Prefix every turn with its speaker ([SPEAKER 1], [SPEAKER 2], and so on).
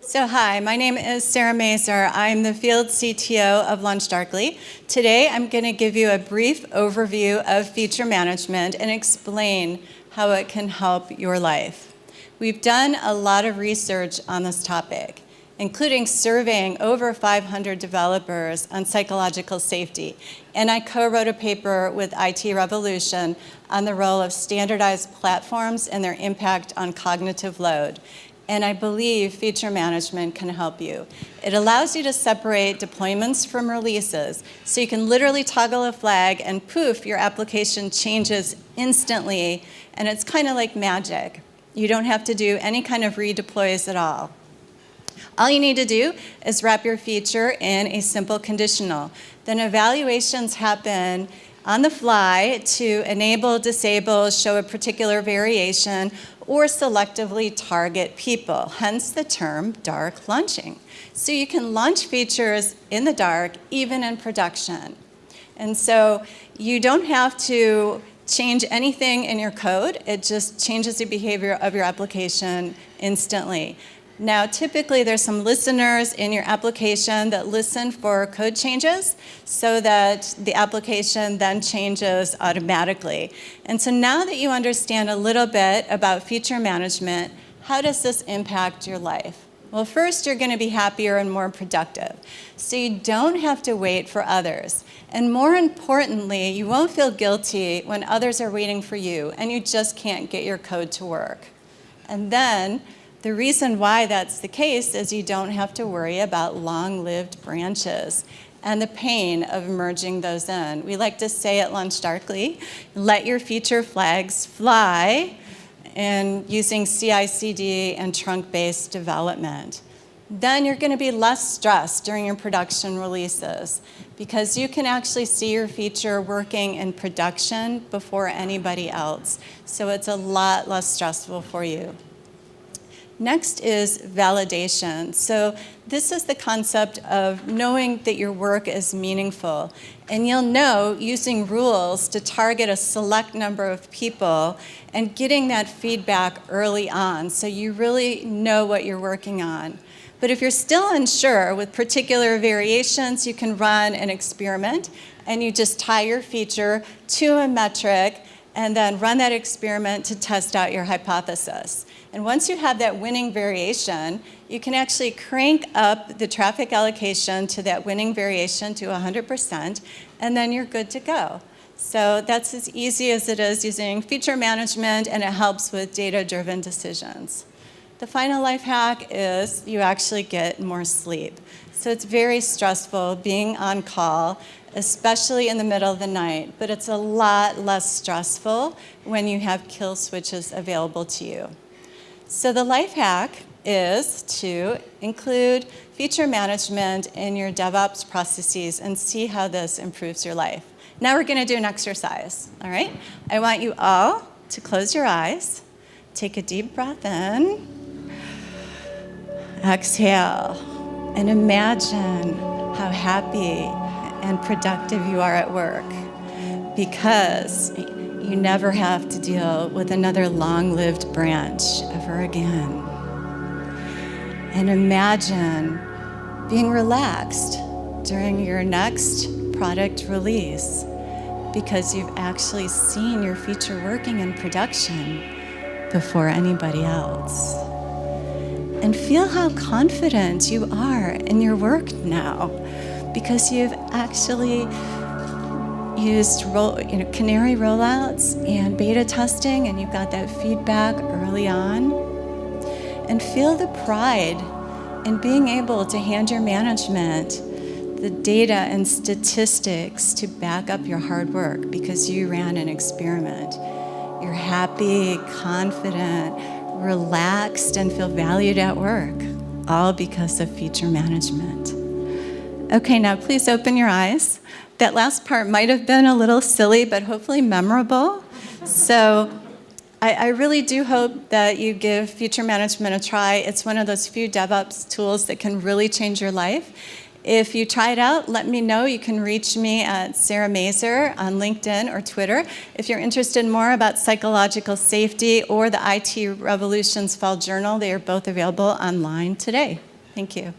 [SPEAKER 1] So hi, my name is Sarah Mazer. I'm the field CTO of LaunchDarkly. Today I'm going to give you a brief overview of feature management and explain how it can help your life. We've done a lot of research on this topic, including surveying over 500 developers on psychological safety. And I co-wrote a paper with IT Revolution on the role of standardized platforms and their impact on cognitive load and I believe feature management can help you. It allows you to separate deployments from releases, so you can literally toggle a flag and poof, your application changes instantly, and it's kind of like magic. You don't have to do any kind of redeploys at all. All you need to do is wrap your feature in a simple conditional. Then evaluations happen on the fly to enable, disable, show a particular variation, or selectively target people, hence the term dark launching. So you can launch features in the dark, even in production. And so you don't have to change anything in your code. It just changes the behavior of your application instantly. Now, typically there's some listeners in your application that listen for code changes so that the application then changes automatically. And so now that you understand a little bit about feature management, how does this impact your life? Well, first, you're going to be happier and more productive. So you don't have to wait for others. And more importantly, you won't feel guilty when others are waiting for you and you just can't get your code to work. And then the reason why that's the case is you don't have to worry about long-lived branches and the pain of merging those in. We like to say at LaunchDarkly, let your feature flags fly and using CI/CD and trunk-based development. Then you're going to be less stressed during your production releases because you can actually see your feature working in production before anybody else. So it's a lot less stressful for you. Next is validation. So this is the concept of knowing that your work is meaningful. And you'll know using rules to target a select number of people and getting that feedback early on so you really know what you're working on. But if you're still unsure with particular variations, you can run an experiment and you just tie your feature to a metric and then run that experiment to test out your hypothesis. And once you have that winning variation, you can actually crank up the traffic allocation to that winning variation to 100%, and then you're good to go. So that's as easy as it is using feature management, and it helps with data-driven decisions. The final life hack is you actually get more sleep. So it's very stressful being on call, especially in the middle of the night, but it's a lot less stressful when you have kill switches available to you. So the life hack is to include feature management in your DevOps processes and see how this improves your life. Now we're going to do an exercise, all right? I want you all to close your eyes, take a deep breath in, exhale, and imagine how happy and productive you are at work because you never have to deal with another long-lived branch ever again. And imagine being relaxed during your next product release because you've actually seen your feature working in production before anybody else. And feel how confident you are in your work now because you've actually used roll, you know, canary rollouts and beta testing and you've got that feedback early on. And feel the pride in being able to hand your management the data and statistics to back up your hard work because you ran an experiment. You're happy, confident, relaxed, and feel valued at work, all because of feature management. Okay, now please open your eyes. That last part might have been a little silly, but hopefully memorable. So I, I, really do hope that you give feature management a try. It's one of those few DevOps tools that can really change your life. If you try it out, let me know. You can reach me at Sarah Mazer on LinkedIn or Twitter. If you're interested more about psychological safety or the IT Revolutions Fall Journal, they are both available online today. Thank you.